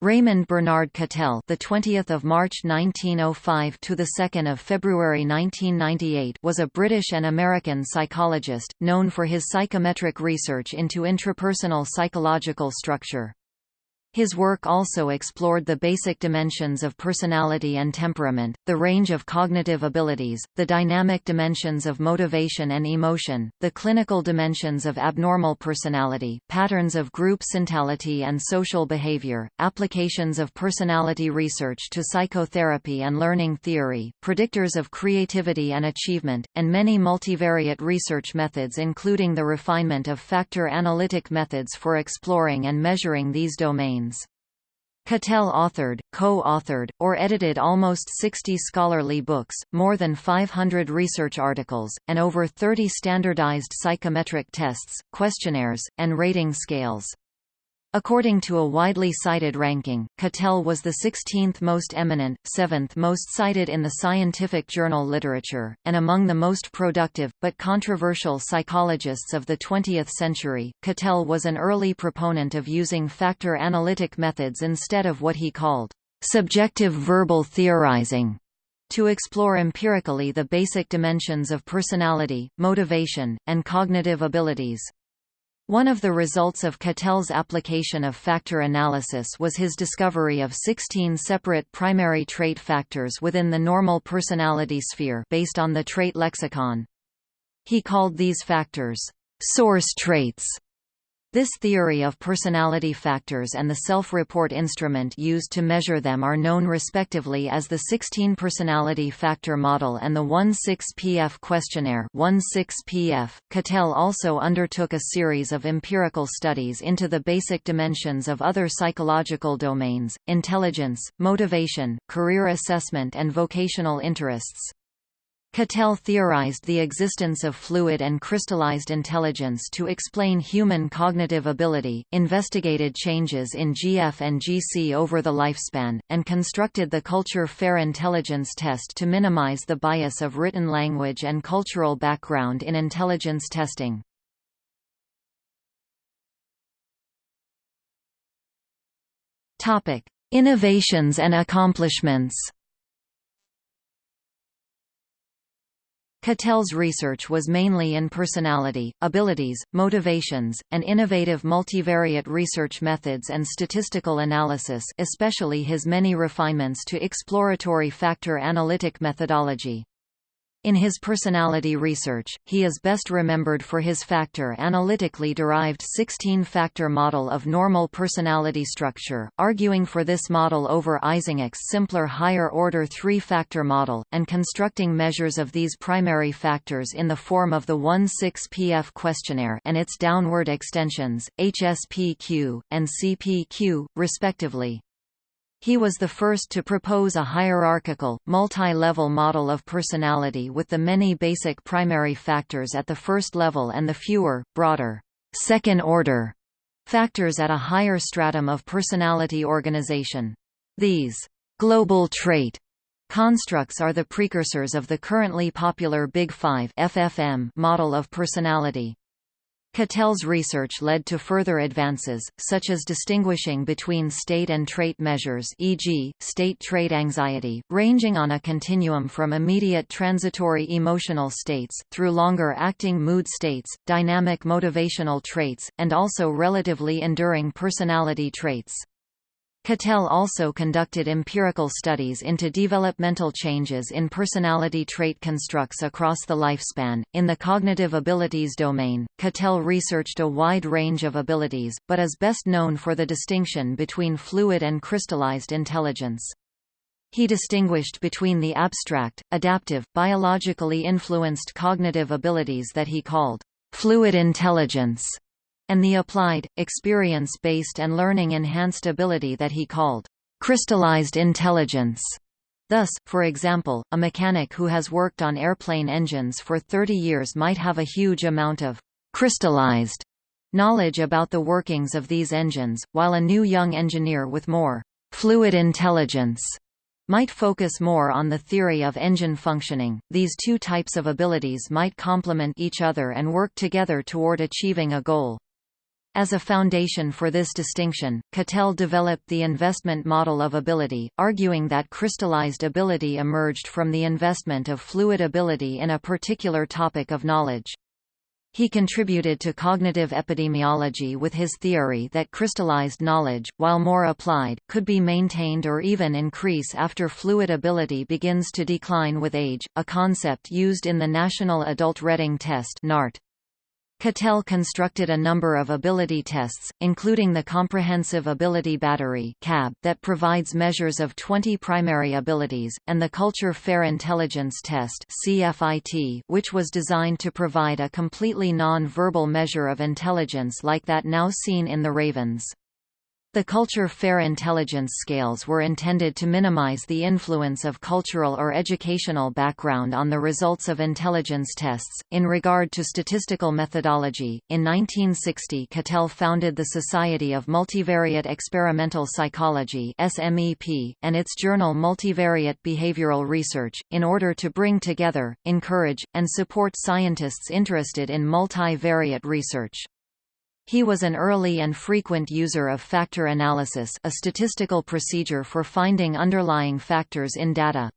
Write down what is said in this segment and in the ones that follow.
Raymond Bernard Cattell, the 20th of March 1905 to the 2nd of February 1998, was a British and American psychologist known for his psychometric research into intrapersonal psychological structure. His work also explored the basic dimensions of personality and temperament, the range of cognitive abilities, the dynamic dimensions of motivation and emotion, the clinical dimensions of abnormal personality, patterns of group syntality and social behavior, applications of personality research to psychotherapy and learning theory, predictors of creativity and achievement, and many multivariate research methods including the refinement of factor analytic methods for exploring and measuring these domains. Cattell authored, co-authored, or edited almost 60 scholarly books, more than 500 research articles, and over 30 standardized psychometric tests, questionnaires, and rating scales. According to a widely cited ranking, Cattell was the 16th most eminent, 7th most cited in the scientific journal literature, and among the most productive, but controversial psychologists of the 20th century. Cattell was an early proponent of using factor analytic methods instead of what he called subjective verbal theorizing to explore empirically the basic dimensions of personality, motivation, and cognitive abilities. One of the results of Cattell's application of factor analysis was his discovery of 16 separate primary trait factors within the normal personality sphere based on the trait lexicon. He called these factors, source traits, this theory of personality factors and the self-report instrument used to measure them are known respectively as the 16 personality factor model and the 1-6-PF questionnaire 1-6-PF. Cattell also undertook a series of empirical studies into the basic dimensions of other psychological domains, intelligence, motivation, career assessment and vocational interests. Cattell theorized the existence of fluid and crystallized intelligence to explain human cognitive ability, investigated changes in GF and GC over the lifespan, and constructed the Culture Fair Intelligence Test to minimize the bias of written language and cultural background in intelligence testing. Innovations and accomplishments Cattell's research was mainly in personality, abilities, motivations, and innovative multivariate research methods and statistical analysis especially his many refinements to exploratory factor analytic methodology. In his personality research, he is best remembered for his factor analytically derived 16-factor model of normal personality structure, arguing for this model over Eysenck's simpler higher-order three-factor model, and constructing measures of these primary factors in the form of the 1-6-PF questionnaire and its downward extensions, HSPQ, and CPQ, respectively. He was the first to propose a hierarchical, multi-level model of personality with the many basic primary factors at the first level and the fewer, broader, second-order factors at a higher stratum of personality organization. These global trait constructs are the precursors of the currently popular Big Five FFM model of personality. Cattell's research led to further advances, such as distinguishing between state and trait measures e.g., state trait anxiety, ranging on a continuum from immediate transitory emotional states, through longer-acting mood states, dynamic motivational traits, and also relatively enduring personality traits. Cattell also conducted empirical studies into developmental changes in personality trait constructs across the lifespan. In the cognitive abilities domain, Cattell researched a wide range of abilities, but is best known for the distinction between fluid and crystallized intelligence. He distinguished between the abstract, adaptive, biologically influenced cognitive abilities that he called fluid intelligence and the applied, experience-based and learning-enhanced ability that he called crystallized intelligence. Thus, for example, a mechanic who has worked on airplane engines for 30 years might have a huge amount of crystallized knowledge about the workings of these engines, while a new young engineer with more fluid intelligence might focus more on the theory of engine functioning. These two types of abilities might complement each other and work together toward achieving a goal. As a foundation for this distinction, Cattell developed the investment model of ability, arguing that crystallized ability emerged from the investment of fluid ability in a particular topic of knowledge. He contributed to cognitive epidemiology with his theory that crystallized knowledge, while more applied, could be maintained or even increase after fluid ability begins to decline with age, a concept used in the National Adult Reading Test NART. Cattell constructed a number of ability tests, including the Comprehensive Ability Battery that provides measures of 20 primary abilities, and the Culture Fair Intelligence Test which was designed to provide a completely non-verbal measure of intelligence like that now seen in the Ravens. The culture fair intelligence scales were intended to minimize the influence of cultural or educational background on the results of intelligence tests. In regard to statistical methodology, in 1960 Cattell founded the Society of Multivariate Experimental Psychology (SMEP) and its journal Multivariate Behavioral Research in order to bring together, encourage, and support scientists interested in multivariate research. He was an early and frequent user of factor analysis a statistical procedure for finding underlying factors in data.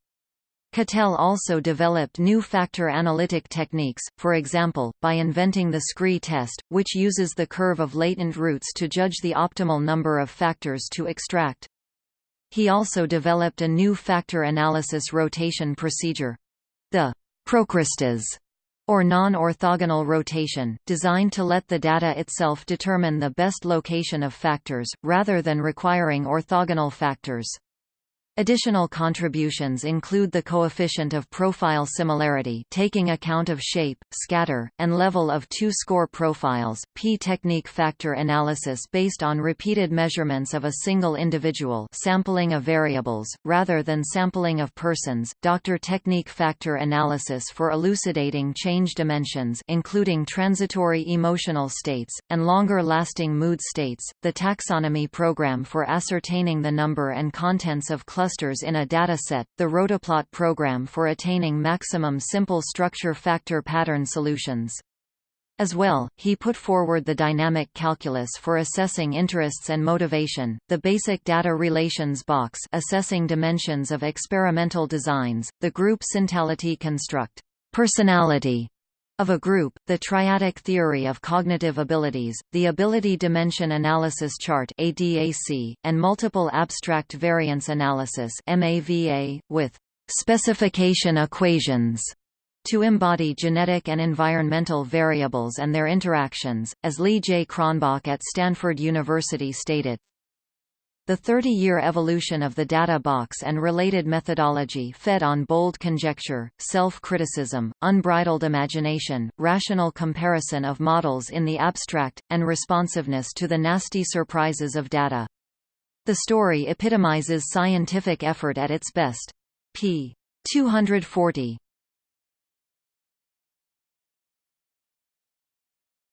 Cattell also developed new factor analytic techniques, for example, by inventing the Scree test, which uses the curve of latent roots to judge the optimal number of factors to extract. He also developed a new factor analysis rotation procedure. The Procrustes or non-orthogonal rotation, designed to let the data itself determine the best location of factors, rather than requiring orthogonal factors. Additional contributions include the coefficient of profile similarity taking account of shape, scatter, and level of two-score profiles, p-technique factor analysis based on repeated measurements of a single individual sampling of variables, rather than sampling of persons, doctor technique factor analysis for elucidating change dimensions including transitory emotional states, and longer-lasting mood states, the taxonomy program for ascertaining the number and contents of clusters in a dataset, the rotoplot program for attaining maximum simple structure factor pattern solutions. As well, he put forward the dynamic calculus for assessing interests and motivation, the basic data relations box assessing dimensions of experimental designs, the group syntality construct personality of a group, the triadic theory of cognitive abilities, the ability dimension analysis chart ADAC, and multiple abstract variance analysis MAVA, with specification equations to embody genetic and environmental variables and their interactions, as Lee J. Cronbach at Stanford University stated. The 30-year evolution of the data box and related methodology fed on bold conjecture, self-criticism, unbridled imagination, rational comparison of models in the abstract, and responsiveness to the nasty surprises of data. The story epitomizes scientific effort at its best. p. 240.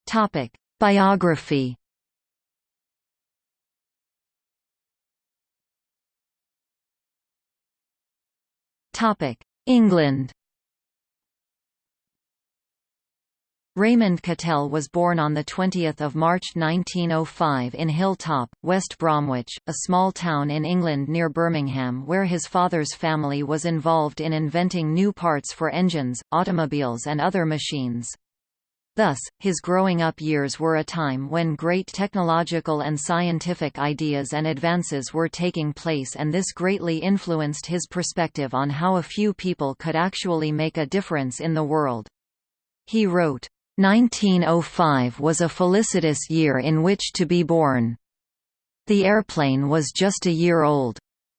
Topic: Biography England Raymond Cattell was born on 20 March 1905 in Hilltop, West Bromwich, a small town in England near Birmingham where his father's family was involved in inventing new parts for engines, automobiles and other machines. Thus, his growing up years were a time when great technological and scientific ideas and advances were taking place and this greatly influenced his perspective on how a few people could actually make a difference in the world. He wrote, 1905 was a felicitous year in which to be born. The airplane was just a year old.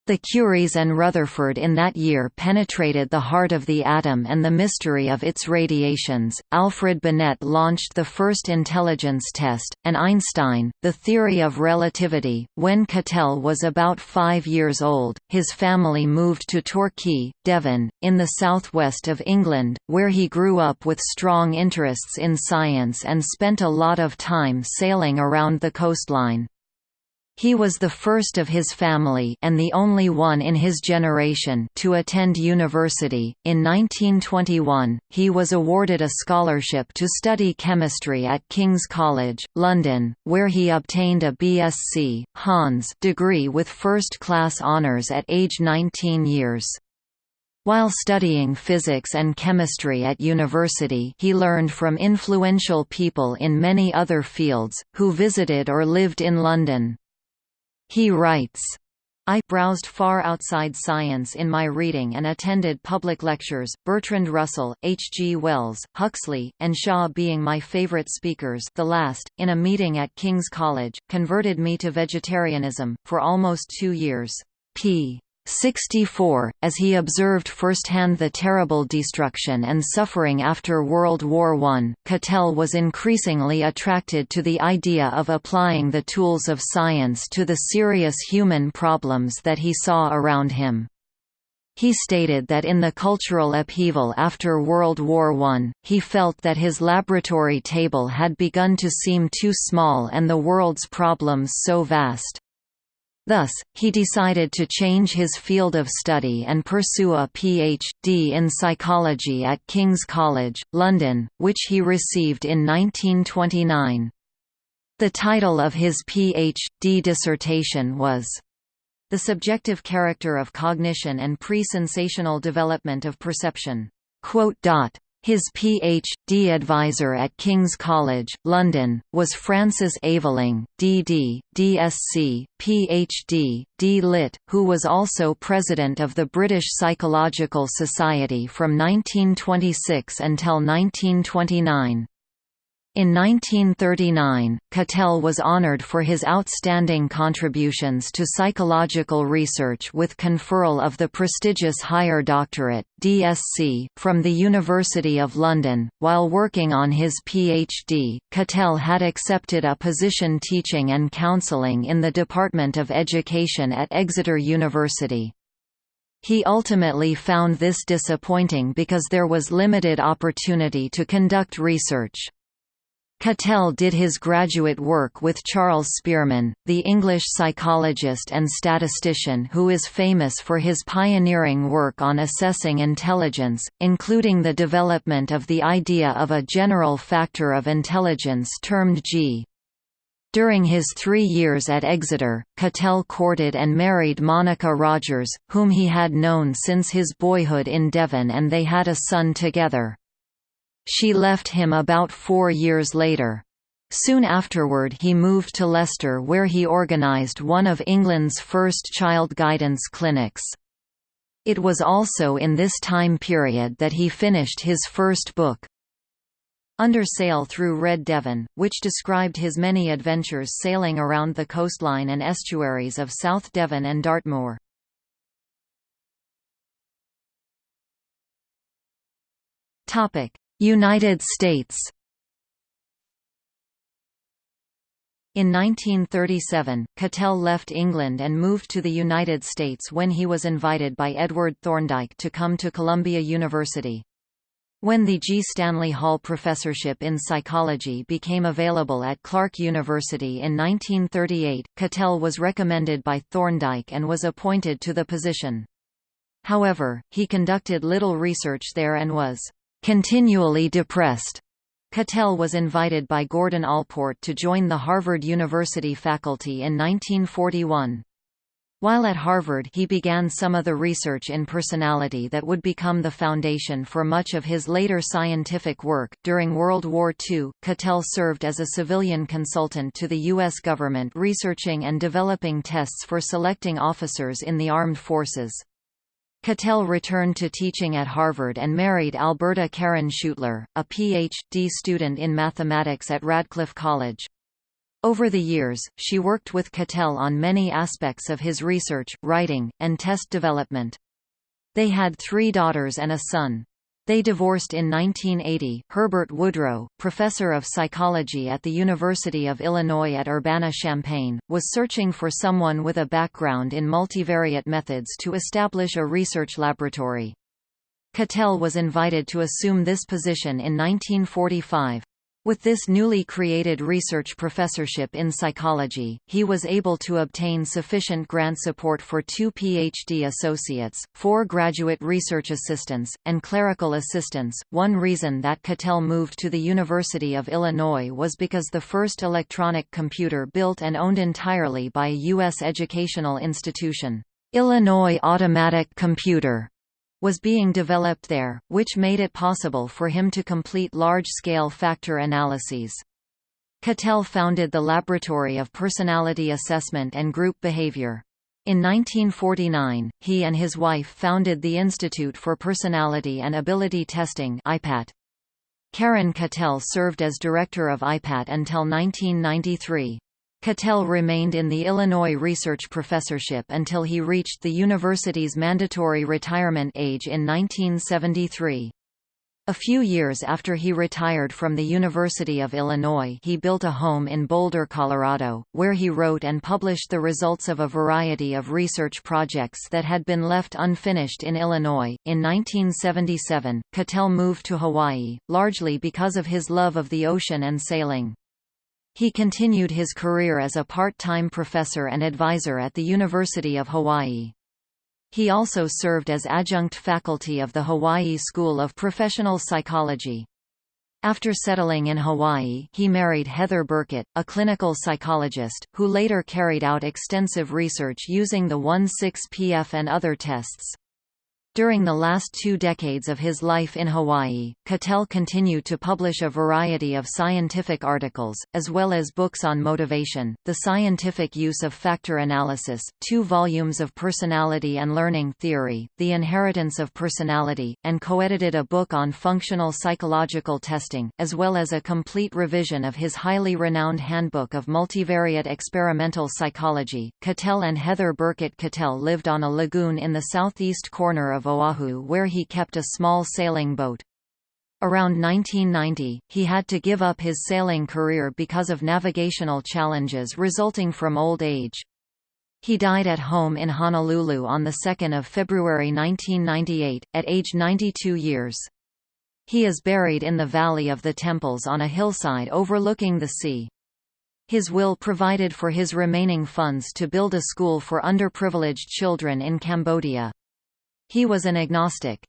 The Curies and Rutherford in that year penetrated the heart of the atom and the mystery of its radiations. Alfred Binet launched the first intelligence test, and Einstein, the theory of relativity. When Cattell was about five years old, his family moved to Torquay, Devon, in the southwest of England, where he grew up with strong interests in science and spent a lot of time sailing around the coastline. He was the first of his family and the only one in his generation to attend university. In 1921, he was awarded a scholarship to study chemistry at King's College, London, where he obtained a BSc Hons degree with first-class honours at age 19 years. While studying physics and chemistry at university he learned from influential people in many other fields, who visited or lived in London. He writes, I browsed far outside science in my reading and attended public lectures, Bertrand Russell, H. G. Wells, Huxley, and Shaw being my favorite speakers the last, in a meeting at King's College, converted me to vegetarianism, for almost two years. P. 64, as he observed firsthand the terrible destruction and suffering after World War I, Cattell was increasingly attracted to the idea of applying the tools of science to the serious human problems that he saw around him. He stated that in the cultural upheaval after World War I, he felt that his laboratory table had begun to seem too small and the world's problems so vast. Thus, he decided to change his field of study and pursue a Ph.D. in psychology at King's College, London, which he received in 1929. The title of his Ph.D. dissertation was, The Subjective Character of Cognition and Pre-Sensational Development of Perception. His Ph.D. advisor at King's College, London, was Francis Aveling, D.D., D.Sc., Ph.D., D.Lit., who was also president of the British Psychological Society from 1926 until 1929. In 1939, Cattell was honored for his outstanding contributions to psychological research with conferral of the prestigious Higher Doctorate (DSc) from the University of London. While working on his PhD, Cattell had accepted a position teaching and counselling in the Department of Education at Exeter University. He ultimately found this disappointing because there was limited opportunity to conduct research. Cattell did his graduate work with Charles Spearman, the English psychologist and statistician who is famous for his pioneering work on assessing intelligence, including the development of the idea of a general factor of intelligence termed G. During his three years at Exeter, Cattell courted and married Monica Rogers, whom he had known since his boyhood in Devon and they had a son together. She left him about four years later. Soon afterward he moved to Leicester where he organised one of England's first child guidance clinics. It was also in this time period that he finished his first book. Under Sail Through Red Devon, which described his many adventures sailing around the coastline and estuaries of South Devon and Dartmoor. United States In 1937, Cattell left England and moved to the United States when he was invited by Edward Thorndike to come to Columbia University. When the G. Stanley Hall Professorship in Psychology became available at Clark University in 1938, Cattell was recommended by Thorndike and was appointed to the position. However, he conducted little research there and was continually depressed. Cattell was invited by Gordon Allport to join the Harvard University faculty in 1941. While at Harvard he began some of the research in personality that would become the foundation for much of his later scientific work. During World War II, Cattell served as a civilian consultant to the U.S. government researching and developing tests for selecting officers in the armed forces. Cattell returned to teaching at Harvard and married Alberta Karen Schuettler, a Ph.D. student in mathematics at Radcliffe College. Over the years, she worked with Cattell on many aspects of his research, writing, and test development. They had three daughters and a son. They divorced in 1980. Herbert Woodrow, professor of psychology at the University of Illinois at Urbana-Champaign, was searching for someone with a background in multivariate methods to establish a research laboratory. Cattell was invited to assume this position in 1945. With this newly created research professorship in psychology, he was able to obtain sufficient grant support for two PhD associates, four graduate research assistants, and clerical assistants. One reason that Cattell moved to the University of Illinois was because the first electronic computer built and owned entirely by a U.S. educational institution, Illinois Automatic Computer, was being developed there, which made it possible for him to complete large-scale factor analyses. Cattell founded the Laboratory of Personality Assessment and Group Behavior. In 1949, he and his wife founded the Institute for Personality and Ability Testing IPAT. Karen Cattell served as director of IPAT until 1993. Cattell remained in the Illinois research professorship until he reached the university's mandatory retirement age in 1973. A few years after he retired from the University of Illinois he built a home in Boulder, Colorado, where he wrote and published the results of a variety of research projects that had been left unfinished in Illinois. In 1977, Cattell moved to Hawaii, largely because of his love of the ocean and sailing. He continued his career as a part-time professor and advisor at the University of Hawaii. He also served as adjunct faculty of the Hawaii School of Professional Psychology. After settling in Hawaii, he married Heather Birkett, a clinical psychologist, who later carried out extensive research using the 1,6-PF and other tests. During the last two decades of his life in Hawaii, Cattell continued to publish a variety of scientific articles, as well as books on motivation, the scientific use of factor analysis, two volumes of personality and learning theory, the inheritance of personality, and co-edited a book on functional psychological testing, as well as a complete revision of his highly renowned Handbook of Multivariate Experimental Psychology. Cattell and Heather Birkett Cattell lived on a lagoon in the southeast corner of Oahu where he kept a small sailing boat. Around 1990, he had to give up his sailing career because of navigational challenges resulting from old age. He died at home in Honolulu on 2 February 1998, at age 92 years. He is buried in the Valley of the Temples on a hillside overlooking the sea. His will provided for his remaining funds to build a school for underprivileged children in Cambodia. He was an agnostic.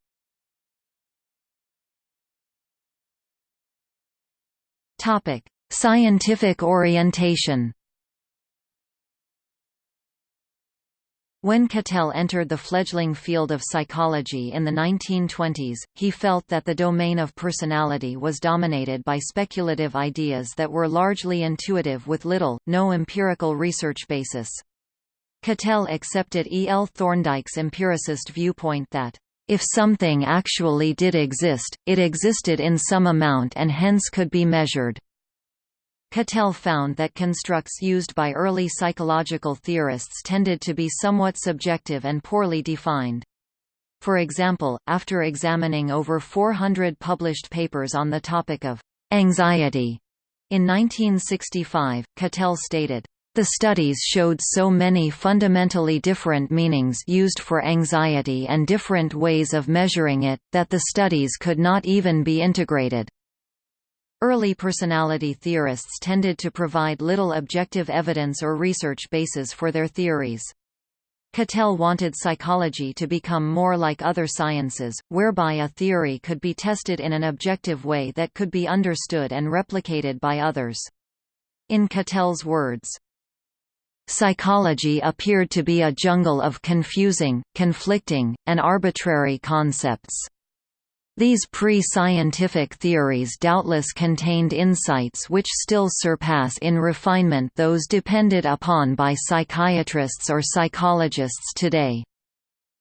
Topic: Scientific orientation. When Cattell entered the fledgling field of psychology in the 1920s, he felt that the domain of personality was dominated by speculative ideas that were largely intuitive with little, no empirical research basis. Cattell accepted E. L. Thorndike's empiricist viewpoint that, "...if something actually did exist, it existed in some amount and hence could be measured." Cattell found that constructs used by early psychological theorists tended to be somewhat subjective and poorly defined. For example, after examining over 400 published papers on the topic of anxiety in 1965, Cattell stated, the studies showed so many fundamentally different meanings used for anxiety and different ways of measuring it, that the studies could not even be integrated. Early personality theorists tended to provide little objective evidence or research basis for their theories. Cattell wanted psychology to become more like other sciences, whereby a theory could be tested in an objective way that could be understood and replicated by others. In Cattell's words, Psychology appeared to be a jungle of confusing, conflicting, and arbitrary concepts. These pre-scientific theories doubtless contained insights which still surpass in refinement those depended upon by psychiatrists or psychologists today.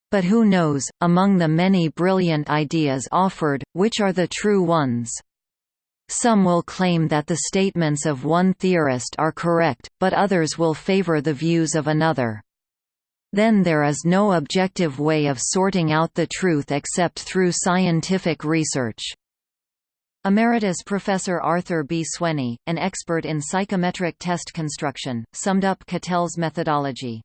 But who knows, among the many brilliant ideas offered, which are the true ones? Some will claim that the statements of one theorist are correct, but others will favor the views of another. Then there is no objective way of sorting out the truth except through scientific research. Emeritus Professor Arthur B. Sweney, an expert in psychometric test construction, summed up Cattell's methodology.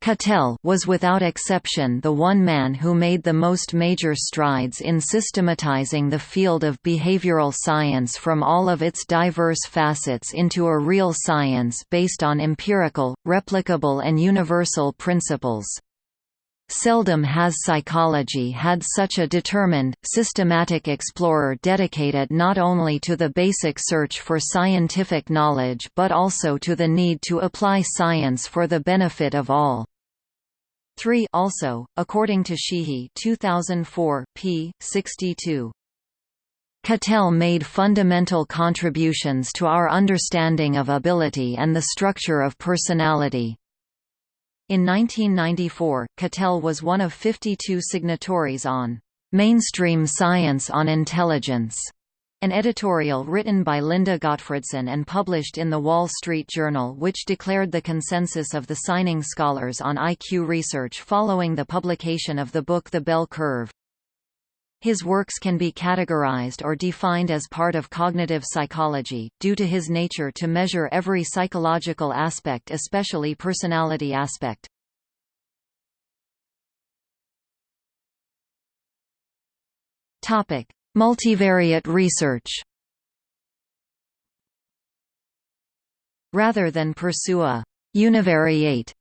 Cattell was without exception the one man who made the most major strides in systematizing the field of behavioral science from all of its diverse facets into a real science based on empirical, replicable and universal principles. Seldom has psychology had such a determined, systematic explorer dedicated not only to the basic search for scientific knowledge but also to the need to apply science for the benefit of all. 3 also, according to Sheehy 2004, p. 62. Cattell made fundamental contributions to our understanding of ability and the structure of personality. In 1994, Cattell was one of 52 signatories on "'Mainstream Science on Intelligence' an editorial written by Linda Gottfredson and published in The Wall Street Journal which declared the consensus of the signing scholars on IQ research following the publication of the book The Bell Curve. His works can be categorized or defined as part of cognitive psychology, due to his nature to measure every psychological aspect especially personality aspect. Multivariate research Rather than pursue a univariate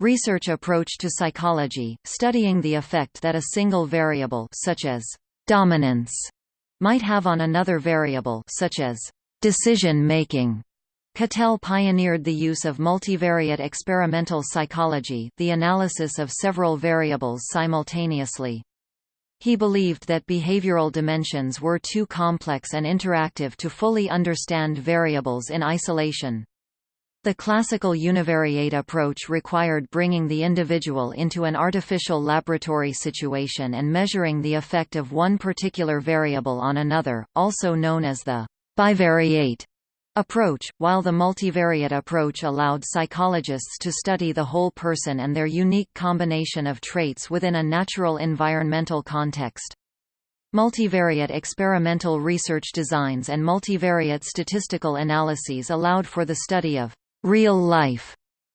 research approach to psychology, studying the effect that a single variable such as dominance might have on another variable such as decision-making. Cattell pioneered the use of multivariate experimental psychology the analysis of several variables simultaneously. He believed that behavioral dimensions were too complex and interactive to fully understand variables in isolation. The classical univariate approach required bringing the individual into an artificial laboratory situation and measuring the effect of one particular variable on another, also known as the bivariate approach, while the multivariate approach allowed psychologists to study the whole person and their unique combination of traits within a natural environmental context. Multivariate experimental research designs and multivariate statistical analyses allowed for the study of real-life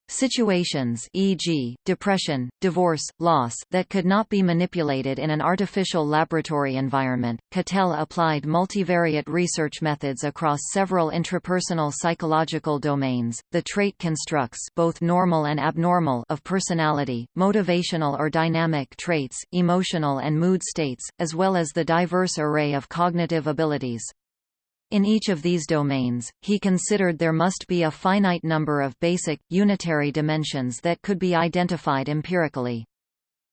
situations e.g., depression, divorce, loss that could not be manipulated in an artificial laboratory environment. Cattell applied multivariate research methods across several intrapersonal psychological domains, the trait constructs both normal and abnormal of personality, motivational or dynamic traits, emotional and mood states, as well as the diverse array of cognitive abilities. In each of these domains, he considered there must be a finite number of basic, unitary dimensions that could be identified empirically.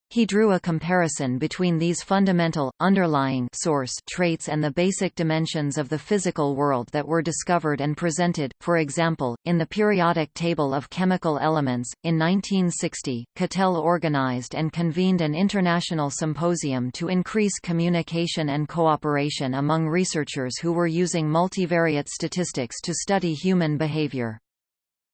He drew a comparison between these fundamental, underlying source traits and the basic dimensions of the physical world that were discovered and presented, for example, in the periodic table of chemical elements. In 1960, Cattell organized and convened an international symposium to increase communication and cooperation among researchers who were using multivariate statistics to study human behavior.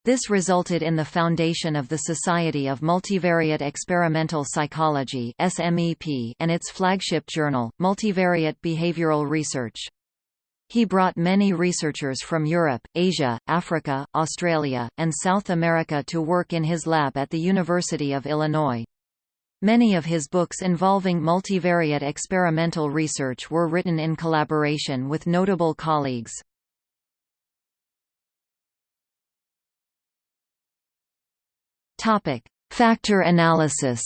This resulted in the foundation of the Society of Multivariate Experimental Psychology and its flagship journal, Multivariate Behavioral Research. He brought many researchers from Europe, Asia, Africa, Australia, and South America to work in his lab at the University of Illinois. Many of his books involving multivariate experimental research were written in collaboration with notable colleagues. Topic: Factor analysis.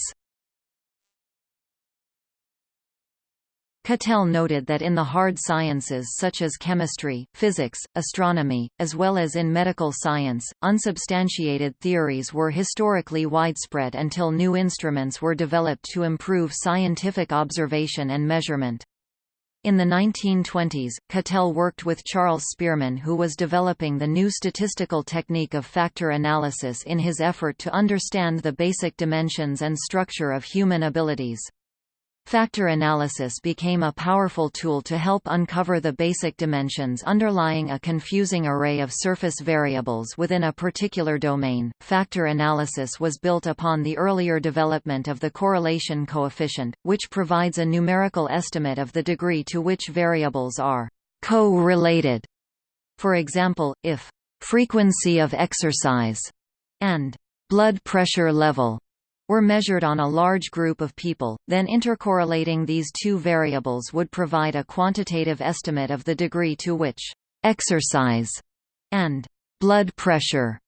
Cattell noted that in the hard sciences such as chemistry, physics, astronomy, as well as in medical science, unsubstantiated theories were historically widespread until new instruments were developed to improve scientific observation and measurement. In the 1920s, Cattell worked with Charles Spearman who was developing the new statistical technique of factor analysis in his effort to understand the basic dimensions and structure of human abilities. Factor analysis became a powerful tool to help uncover the basic dimensions underlying a confusing array of surface variables within a particular domain. Factor analysis was built upon the earlier development of the correlation coefficient, which provides a numerical estimate of the degree to which variables are co-related. For example, if frequency of exercise and blood pressure level were measured on a large group of people, then intercorrelating these two variables would provide a quantitative estimate of the degree to which exercise and blood pressure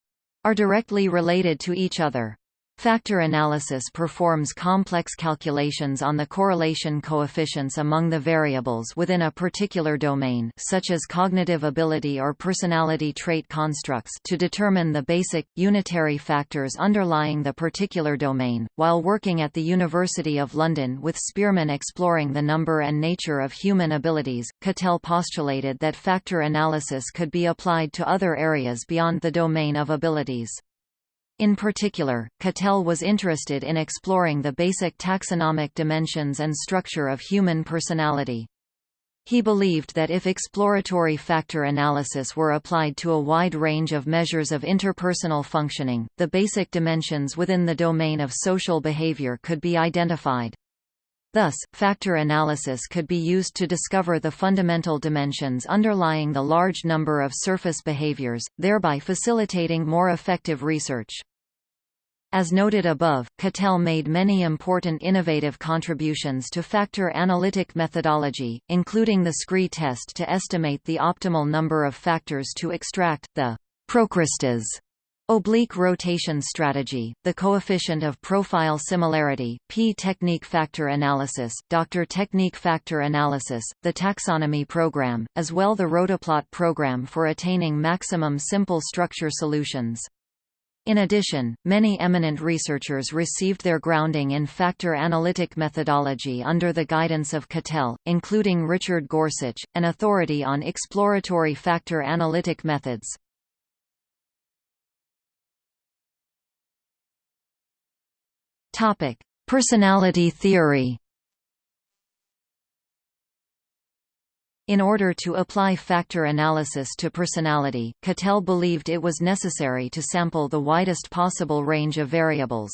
are directly related to each other. Factor analysis performs complex calculations on the correlation coefficients among the variables within a particular domain such as cognitive ability or personality trait constructs to determine the basic, unitary factors underlying the particular domain. While working at the University of London with Spearman exploring the number and nature of human abilities, Cattell postulated that factor analysis could be applied to other areas beyond the domain of abilities. In particular, Cattell was interested in exploring the basic taxonomic dimensions and structure of human personality. He believed that if exploratory factor analysis were applied to a wide range of measures of interpersonal functioning, the basic dimensions within the domain of social behavior could be identified. Thus, factor analysis could be used to discover the fundamental dimensions underlying the large number of surface behaviors, thereby facilitating more effective research. As noted above, Cattell made many important innovative contributions to factor analytic methodology, including the SCREE test to estimate the optimal number of factors to extract, the Procrustes oblique rotation strategy, the coefficient of profile similarity, P technique factor analysis, Dr. technique factor analysis, the taxonomy program, as well the rotoplot program for attaining maximum simple structure solutions. In addition, many eminent researchers received their grounding in factor analytic methodology under the guidance of Cattell, including Richard Gorsuch, an authority on exploratory factor analytic methods. Personality theory In order to apply factor analysis to personality, Cattell believed it was necessary to sample the widest possible range of variables.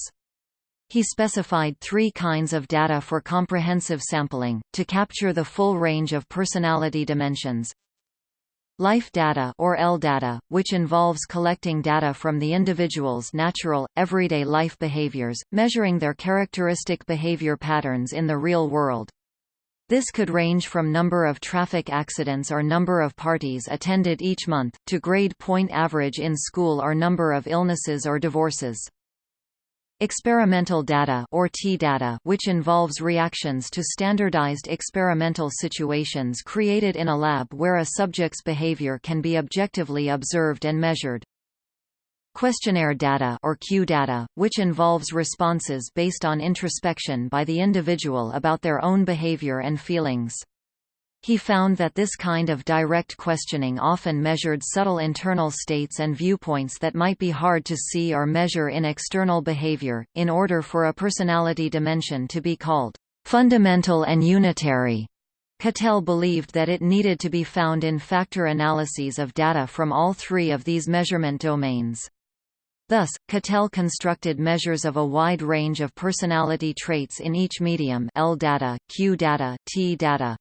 He specified three kinds of data for comprehensive sampling, to capture the full range of personality dimensions. Life data or L data, which involves collecting data from the individual's natural, everyday life behaviors, measuring their characteristic behavior patterns in the real world. This could range from number of traffic accidents or number of parties attended each month, to grade point average in school or number of illnesses or divorces. Experimental data or T-data which involves reactions to standardized experimental situations created in a lab where a subject's behavior can be objectively observed and measured. Questionnaire data or Q data, which involves responses based on introspection by the individual about their own behavior and feelings. He found that this kind of direct questioning often measured subtle internal states and viewpoints that might be hard to see or measure in external behavior. In order for a personality dimension to be called fundamental and unitary, Cattell believed that it needed to be found in factor analyses of data from all three of these measurement domains. Thus, Cattell constructed measures of a wide range of personality traits in each medium L data, Q data, T data,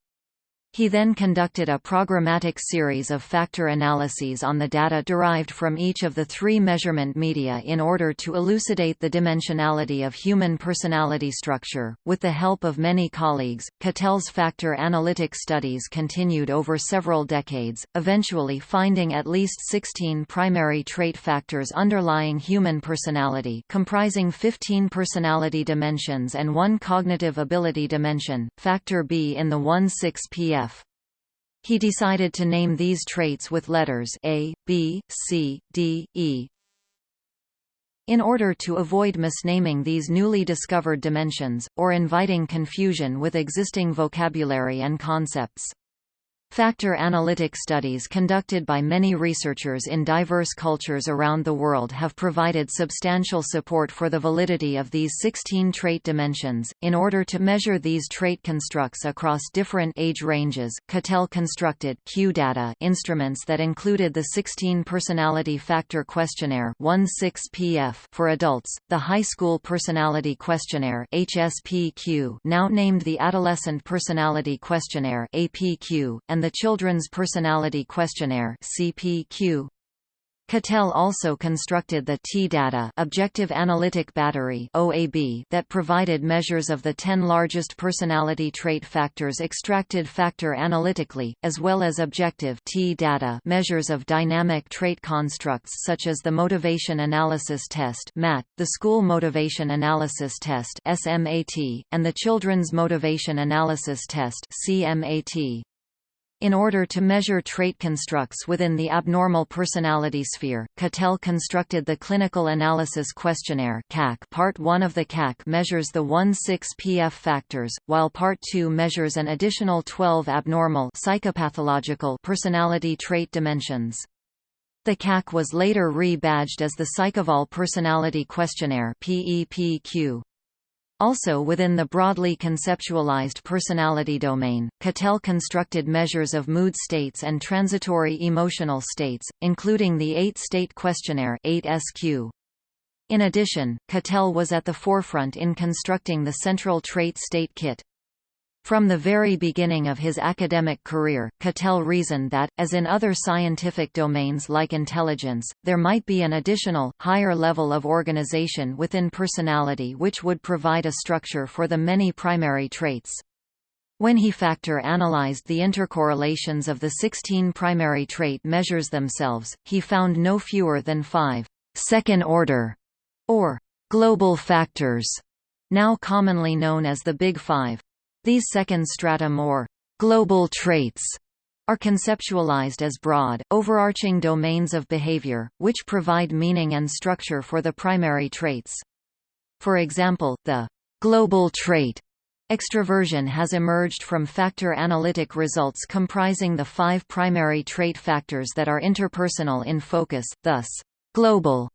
he then conducted a programmatic series of factor analyses on the data derived from each of the three measurement media in order to elucidate the dimensionality of human personality structure. With the help of many colleagues, Cattell's factor analytic studies continued over several decades, eventually finding at least 16 primary trait factors underlying human personality, comprising 15 personality dimensions and one cognitive ability dimension, factor B in the 1,6-PF he decided to name these traits with letters A, B, C, D, E. In order to avoid misnaming these newly discovered dimensions, or inviting confusion with existing vocabulary and concepts. Factor analytic studies conducted by many researchers in diverse cultures around the world have provided substantial support for the validity of these 16 trait dimensions. In order to measure these trait constructs across different age ranges, Cattell constructed Q data instruments that included the 16 Personality Factor Questionnaire (16PF) for adults, the High School Personality Questionnaire (HSPQ), now named the Adolescent Personality Questionnaire (APQ), and the Children's Personality Questionnaire CPQ. Cattell also constructed the T-data Objective Analytic Battery OAB that provided measures of the 10 largest personality trait factors extracted factor analytically, as well as objective T-data measures of dynamic trait constructs such as the Motivation Analysis Test MAT, the School Motivation Analysis Test SMAT, and the Children's Motivation Analysis Test CMAT. In order to measure trait constructs within the abnormal personality sphere, Cattell constructed the Clinical Analysis Questionnaire CAQ. Part 1 of the CAC measures the 1,6-PF factors, while Part 2 measures an additional 12 abnormal psychopathological personality trait dimensions. The CAC was later re-badged as the PsychEval Personality Questionnaire PEPQ. Also within the broadly conceptualized personality domain, Cattell constructed measures of mood states and transitory emotional states, including the eight-state questionnaire 8SQ. In addition, Cattell was at the forefront in constructing the Central Trait State Kit. From the very beginning of his academic career, Cattell reasoned that, as in other scientific domains like intelligence, there might be an additional, higher level of organization within personality which would provide a structure for the many primary traits. When he factor analyzed the intercorrelations of the 16 primary trait measures themselves, he found no fewer than five second-order or global factors, now commonly known as the Big Five. These second stratum or global traits are conceptualized as broad, overarching domains of behavior, which provide meaning and structure for the primary traits. For example, the global trait extraversion has emerged from factor analytic results comprising the five primary trait factors that are interpersonal in focus, thus, global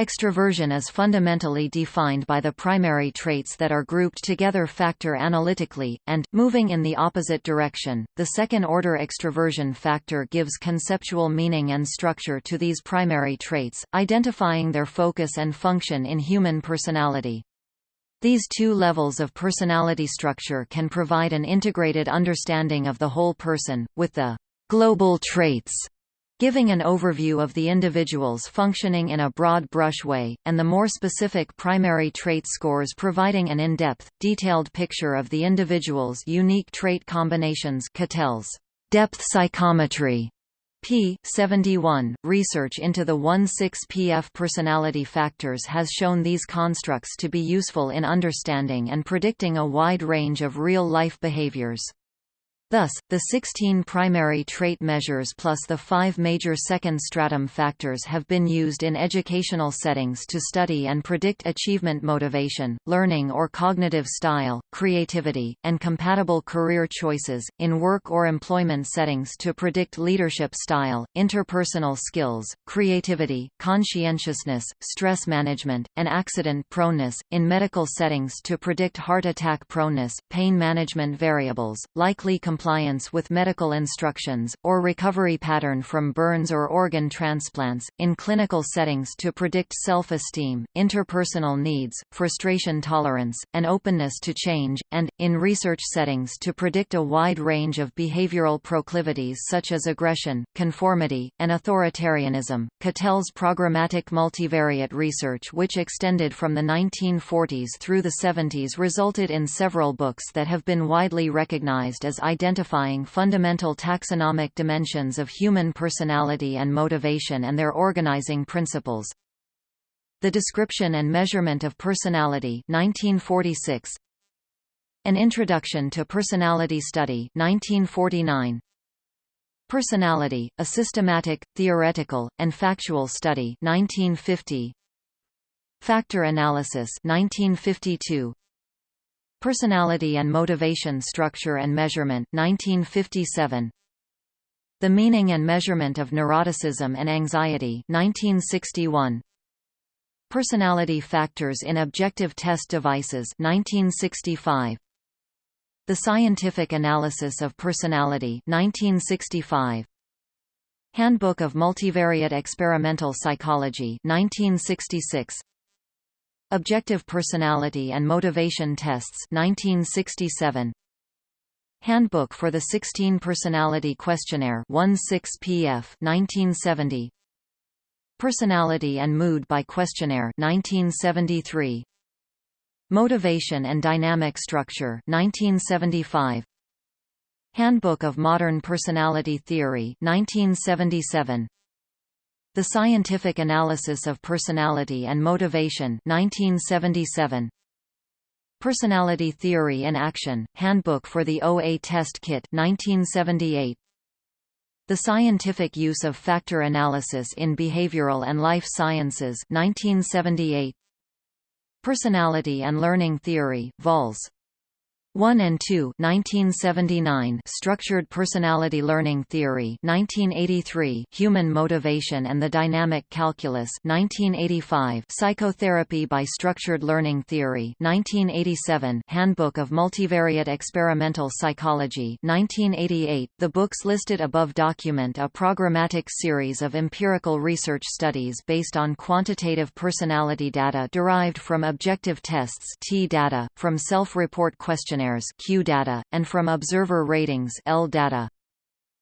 Extraversion is fundamentally defined by the primary traits that are grouped together factor analytically, and, moving in the opposite direction, the second-order extraversion factor gives conceptual meaning and structure to these primary traits, identifying their focus and function in human personality. These two levels of personality structure can provide an integrated understanding of the whole person, with the global traits giving an overview of the individuals functioning in a broad brush way, and the more specific primary trait scores providing an in-depth, detailed picture of the individual's unique trait combinations Cattell's depth psychometry p. 71. Research into the 1,6-PF personality factors has shown these constructs to be useful in understanding and predicting a wide range of real-life behaviors. Thus, the 16 primary trait measures plus the five major second stratum factors have been used in educational settings to study and predict achievement motivation, learning or cognitive style, creativity, and compatible career choices, in work or employment settings to predict leadership style, interpersonal skills, creativity, conscientiousness, stress management, and accident proneness, in medical settings to predict heart attack proneness, pain management variables, likely compliance with medical instructions, or recovery pattern from burns or organ transplants, in clinical settings to predict self-esteem, interpersonal needs, frustration tolerance, and openness to change, and, in research settings to predict a wide range of behavioral proclivities such as aggression, conformity, and authoritarianism. Cattell's programmatic multivariate research which extended from the 1940s through the 70s resulted in several books that have been widely recognized as identical identifying fundamental taxonomic dimensions of human personality and motivation and their organizing principles. The Description and Measurement of Personality 1946. An Introduction to Personality Study 1949. Personality, a Systematic, Theoretical, and Factual Study 1950. Factor Analysis 1952. Personality and Motivation Structure and Measurement 1957 The Meaning and Measurement of Neuroticism and Anxiety 1961 Personality Factors in Objective Test Devices 1965 The Scientific Analysis of Personality 1965 Handbook of Multivariate Experimental Psychology 1966 Objective Personality and Motivation Tests 1967 Handbook for the 16 Personality Questionnaire 16PF 1970 Personality and Mood by Questionnaire 1973. Motivation and Dynamic Structure 1975. Handbook of Modern Personality Theory 1977. The Scientific Analysis of Personality and Motivation 1977. Personality Theory in Action, Handbook for the OA Test Kit 1978. The Scientific Use of Factor Analysis in Behavioral and Life Sciences 1978. Personality and Learning Theory, Vols. 1 and 2 1979 Structured Personality Learning Theory 1983 Human Motivation and the Dynamic Calculus 1985 Psychotherapy by Structured Learning Theory 1987 Handbook of Multivariate Experimental Psychology 1988 The books listed above document a programmatic series of empirical research studies based on quantitative personality data derived from objective tests T data, from self-report questionnaires questionnaires Q data, and from observer ratings L data.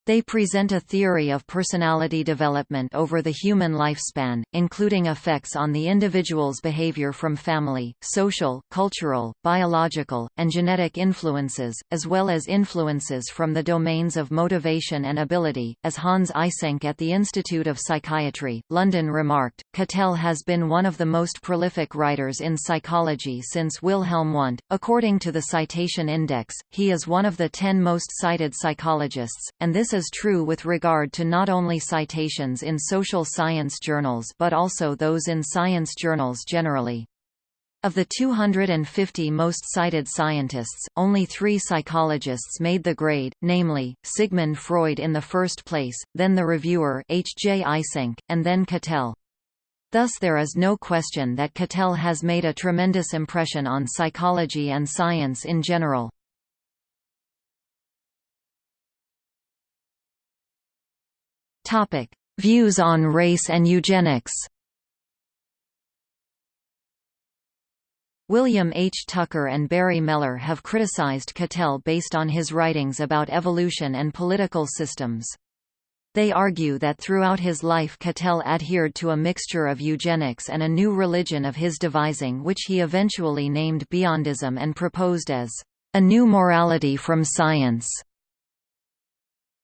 They present a theory of personality development over the human lifespan, including effects on the individual's behavior from family, social, cultural, biological, and genetic influences, as well as influences from the domains of motivation and ability. As Hans Eysenck at the Institute of Psychiatry, London remarked, Cattell has been one of the most prolific writers in psychology since Wilhelm Wundt. According to the Citation Index, he is one of the ten most cited psychologists, and this is true with regard to not only citations in social science journals but also those in science journals generally. Of the 250 most cited scientists, only three psychologists made the grade, namely, Sigmund Freud in the first place, then the reviewer H. J. Eysenck, and then Cattell. Thus there is no question that Cattell has made a tremendous impression on psychology and science in general. Topic: Views on race and eugenics. William H. Tucker and Barry Mehler have criticized Cattell based on his writings about evolution and political systems. They argue that throughout his life Cattell adhered to a mixture of eugenics and a new religion of his devising which he eventually named Beyondism and proposed as a new morality from science.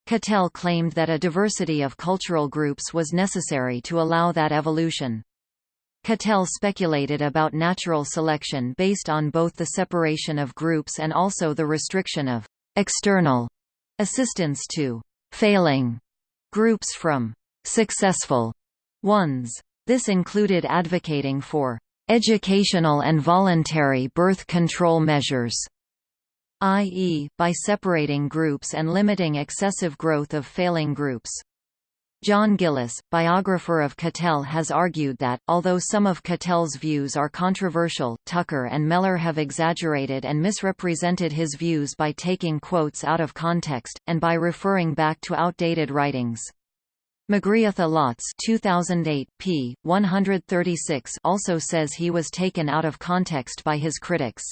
Cattell claimed that a diversity of cultural groups was necessary to allow that evolution. Cattell speculated about natural selection based on both the separation of groups and also the restriction of external assistance to failing groups from successful ones. This included advocating for educational and voluntary birth control measures i.e., by separating groups and limiting excessive growth of failing groups. John Gillis, biographer of Cattell has argued that, although some of Cattell's views are controversial, Tucker and Mehler have exaggerated and misrepresented his views by taking quotes out of context, and by referring back to outdated writings. Magriatha Lotz 2008, p. 136 also says he was taken out of context by his critics.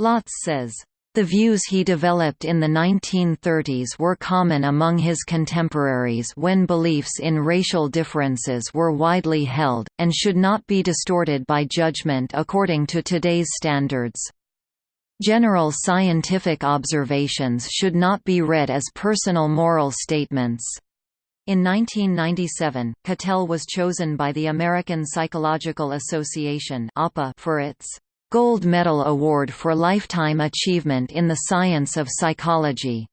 Lotz says, the views he developed in the 1930s were common among his contemporaries when beliefs in racial differences were widely held, and should not be distorted by judgment according to today's standards. General scientific observations should not be read as personal moral statements. In 1997, Cattell was chosen by the American Psychological Association for its Gold Medal Award for Lifetime Achievement in the Science of Psychology.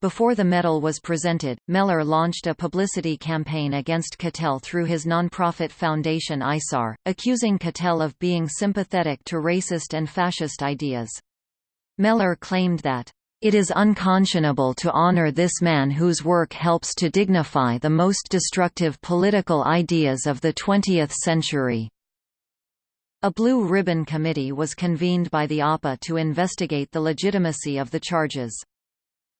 Before the medal was presented, Mehler launched a publicity campaign against Cattell through his nonprofit foundation ISAR, accusing Cattell of being sympathetic to racist and fascist ideas. Mehler claimed that, "...it is unconscionable to honor this man whose work helps to dignify the most destructive political ideas of the 20th century." A Blue Ribbon Committee was convened by the APA to investigate the legitimacy of the charges.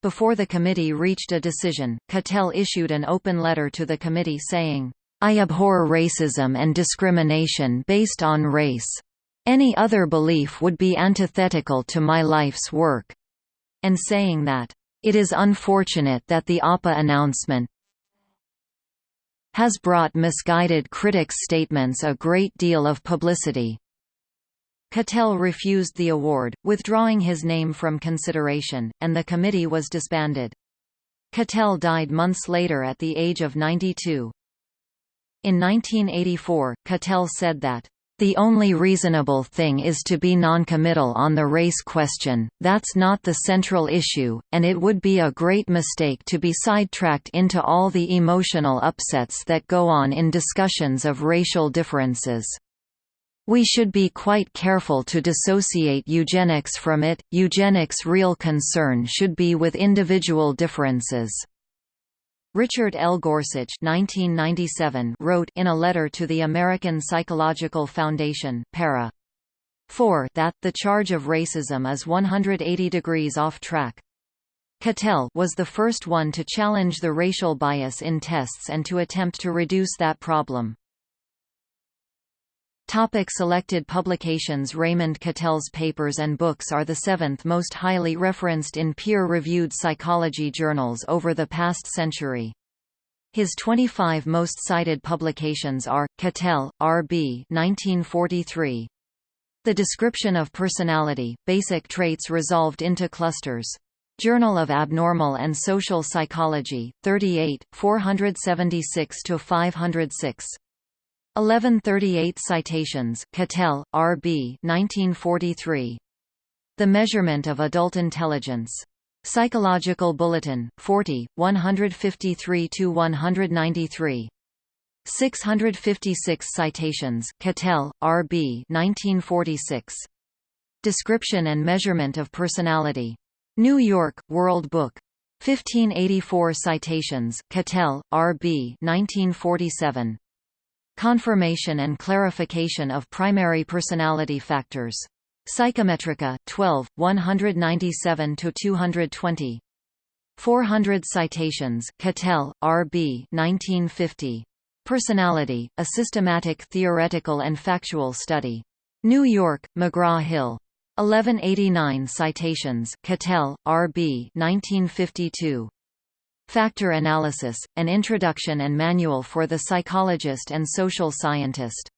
Before the committee reached a decision, Cattell issued an open letter to the committee saying, I abhor racism and discrimination based on race. Any other belief would be antithetical to my life's work. And saying that, it is unfortunate that the APA announcement, has brought misguided critics' statements a great deal of publicity. Cattell refused the award, withdrawing his name from consideration, and the committee was disbanded. Cattell died months later at the age of 92. In 1984, Cattell said that, the only reasonable thing is to be noncommittal on the race question, that's not the central issue, and it would be a great mistake to be sidetracked into all the emotional upsets that go on in discussions of racial differences. We should be quite careful to dissociate eugenics from it, eugenics' real concern should be with individual differences. Richard L. Gorsuch 1997 wrote in a letter to the American Psychological Foundation para. 4 that the charge of racism is 180 degrees off track. Cattell was the first one to challenge the racial bias in tests and to attempt to reduce that problem. Topic selected publications Raymond Cattell's papers and books are the seventh most highly referenced in peer-reviewed psychology journals over the past century. His 25 most cited publications are, Cattell, R.B. 1943. The Description of Personality, Basic Traits Resolved into Clusters. Journal of Abnormal and Social Psychology, 38, 476–506. 1138 citations Cattell, R.B. 1943. The Measurement of Adult Intelligence. Psychological Bulletin, 40, 153–193. 656 citations Cattell, R.B. 1946. Description and Measurement of Personality. New York, World Book. 1584 citations Cattell, R.B. 1947. Confirmation and clarification of primary personality factors. Psychometrika, 12, 197–220. 400 citations Cattell, R.B. 1950. Personality, A Systematic Theoretical and Factual Study. New York, McGraw-Hill. 1189 citations Cattell, R.B. 1952. Factor Analysis, An Introduction and Manual for the Psychologist and Social Scientist.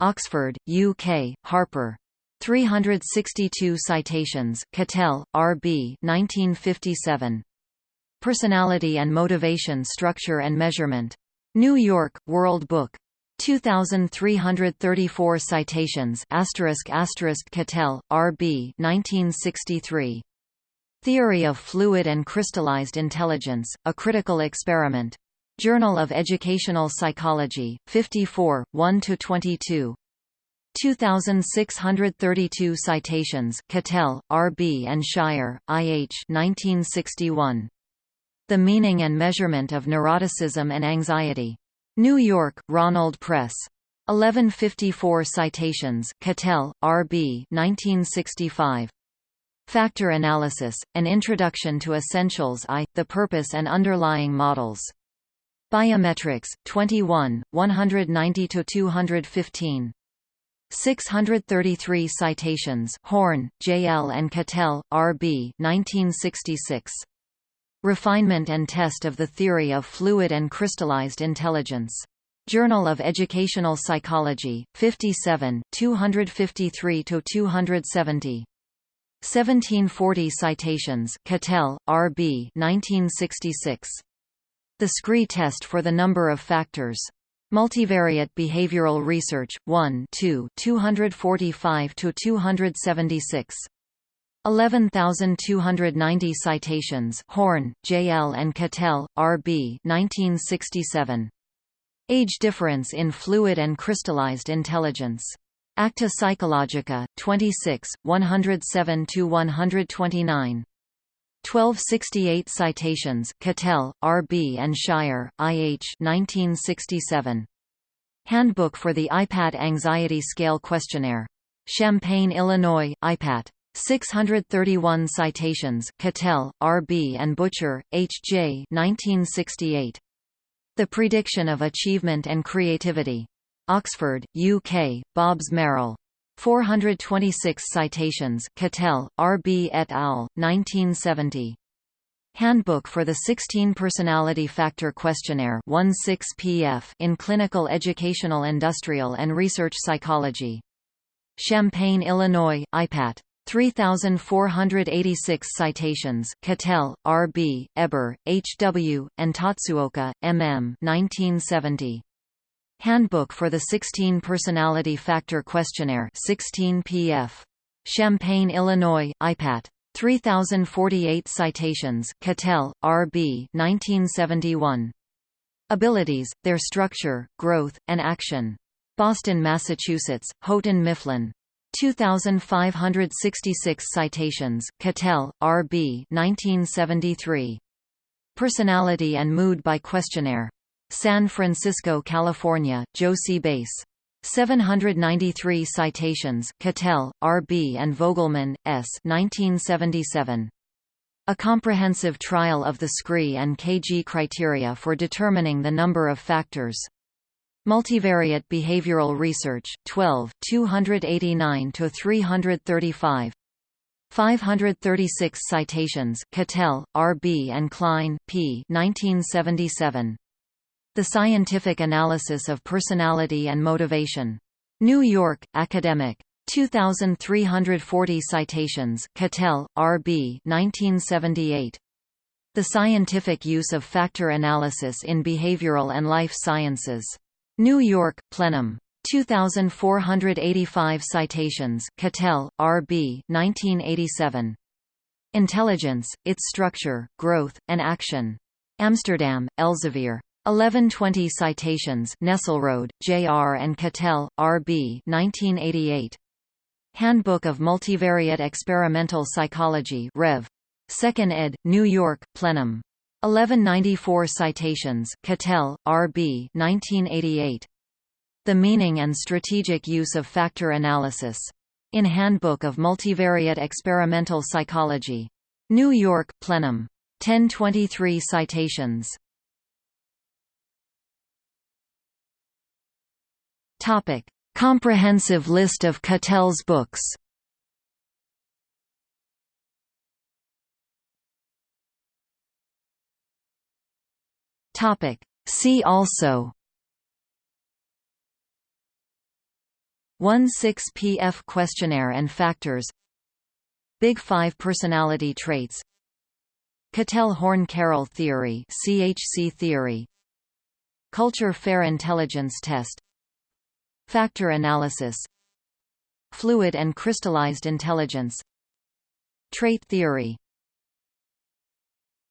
Oxford, UK, Harper. 362 citations Cattell, R.B. 1957. Personality and Motivation Structure and Measurement. New York, World Book. 2334 citations asterisk asterisk Cattell, R.B. 1963. Theory of Fluid and Crystallized Intelligence, A Critical Experiment. Journal of Educational Psychology, 54, 1–22. 2632 citations Cattell, R.B. and Scheier, I.H. 1961. The Meaning and Measurement of Neuroticism and Anxiety. New York, Ronald Press. 1154 citations Cattell, R.B. 1965. Factor Analysis, An Introduction to Essentials I, The Purpose and Underlying Models. Biometrics, 21, 190–215. 633 citations Horn, J. L. and Cattell, R. B. 1966. Refinement and Test of the Theory of Fluid and Crystallized Intelligence. Journal of Educational Psychology, 57, 253–270. 1740 citations Cattell, R. B. 1966. The Scree test for the number of factors. Multivariate Behavioral Research, 1 2 245–276. 11,290 citations Horn, J. L. and Cattell, R. B. 1967. Age difference in fluid and crystallized intelligence. Acta Psychologica, 26, 107–129. 1268 citations Cattell, R. B. and Scheier, I. H. 1967. Handbook for the IPAT Anxiety Scale Questionnaire. Champaign, Illinois, IPAT. 631 citations Cattell, R. B. and Butcher, H. J. 1968. The Prediction of Achievement and Creativity. Oxford, UK, Bobbs Merrill. 426 citations Cattell, R. B. et al., 1970. Handbook for the 16 Personality Factor Questionnaire 16PF in Clinical Educational Industrial and Research Psychology. Champaign, Illinois, IPAT. 3,486 citations Cattell, R.B., Eber, H.W., and Tatsuoka, M.M. 1970. Handbook for the 16 Personality Factor Questionnaire 16 PF. Champaign, Illinois, IPAT. 3048 citations Cattell, R.B. 1971. Abilities, Their Structure, Growth, and Action. Boston, Massachusetts, Houghton Mifflin. 2566 citations Cattell, R.B. 1973. Personality and Mood by Questionnaire. San Francisco, California, Jossey-Bass. 793 citations Cattell, R.B. and Vogelman, S. 1977. A comprehensive trial of the scree and KG criteria for determining the number of factors. Multivariate Behavioral Research, 12 289–335 536 citations Cattell, R.B. and Klein, P. 1977. The Scientific Analysis of Personality and Motivation. New York, Academic. 2,340 citations Cattell, R.B. 1978. The Scientific Use of Factor Analysis in Behavioral and Life Sciences. New York, Plenum. 2,485 citations Cattell, R.B. 1987. Intelligence, Its Structure, Growth, and Action. Amsterdam, Elsevier. 1120 citations Nesselroade, J.R. and Cattell, R.B. 1988. Handbook of Multivariate Experimental Psychology Rev. 2nd ed., New York, Plenum. 1194 citations Cattell, R.B. 1988. The Meaning and Strategic Use of Factor Analysis. In Handbook of Multivariate Experimental Psychology. New York, Plenum. 1023 citations. Topic: Comprehensive list of Cattell's books. Topic: See also. 1-6-PF questionnaire and factors. Big Five personality traits. Cattell-Horn-Carroll theory CHC theory. Culture Fair Intelligence Test Factor analysis Fluid and crystallized intelligence Trait theory